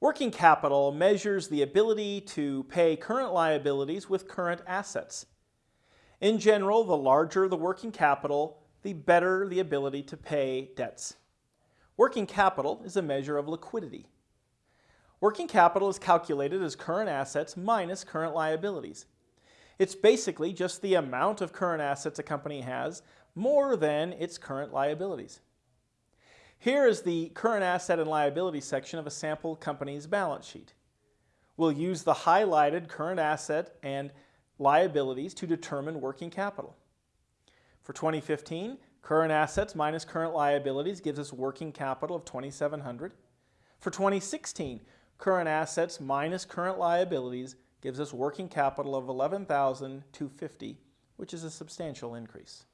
Working capital measures the ability to pay current liabilities with current assets. In general, the larger the working capital, the better the ability to pay debts. Working capital is a measure of liquidity. Working capital is calculated as current assets minus current liabilities. It's basically just the amount of current assets a company has more than its current liabilities. Here is the current asset and liability section of a sample company's balance sheet. We'll use the highlighted current asset and liabilities to determine working capital. For 2015, current assets minus current liabilities gives us working capital of 2700. For 2016, current assets minus current liabilities gives us working capital of 11,250, which is a substantial increase.